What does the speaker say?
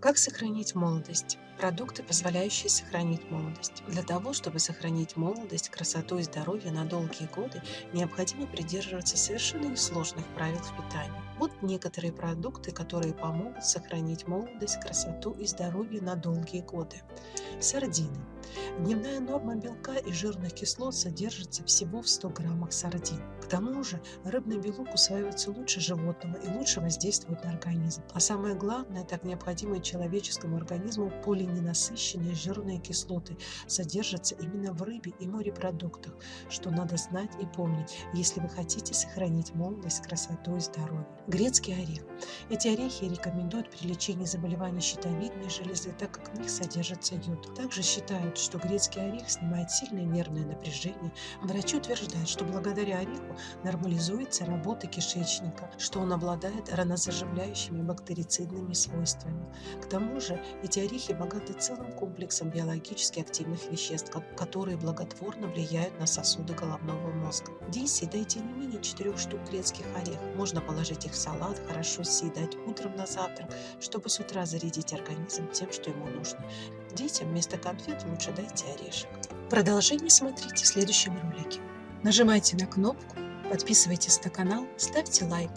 Как сохранить молодость? Продукты, позволяющие сохранить молодость. Для того, чтобы сохранить молодость, красоту и здоровье на долгие годы, необходимо придерживаться совершенно несложных правил в питании. Вот некоторые продукты, которые помогут сохранить молодость, красоту и здоровье на долгие годы. Сардины. Дневная норма белка и жирных кислот содержится всего в 100 граммах сардин. Тому же рыбный белок усваивается лучше животного и лучше воздействует на организм. А самое главное, так необходимые человеческому организму полиненасыщенные жирные кислоты содержатся именно в рыбе и морепродуктах, что надо знать и помнить, если вы хотите сохранить молодость, красоту и здоровье. Грецкий орех. Эти орехи рекомендуют при лечении заболеваний щитовидной железы, так как в них содержится йод. Также считают, что грецкий орех снимает сильное нервное напряжение. Врачи утверждают, что благодаря ореху нормализуется работа кишечника, что он обладает ранозаживляющими бактерицидными свойствами. К тому же эти орехи богаты целым комплексом биологически активных веществ, которые благотворно влияют на сосуды головного мозга. В день съедайте не менее 4 штук грецких орехов. Можно положить их в салат, хорошо съедать утром на завтрак, чтобы с утра зарядить организм тем, что ему нужно. Детям вместо конфет лучше дайте орешек. Продолжение смотрите в следующем ролике. Нажимайте на кнопку, подписывайтесь на канал, ставьте лайк.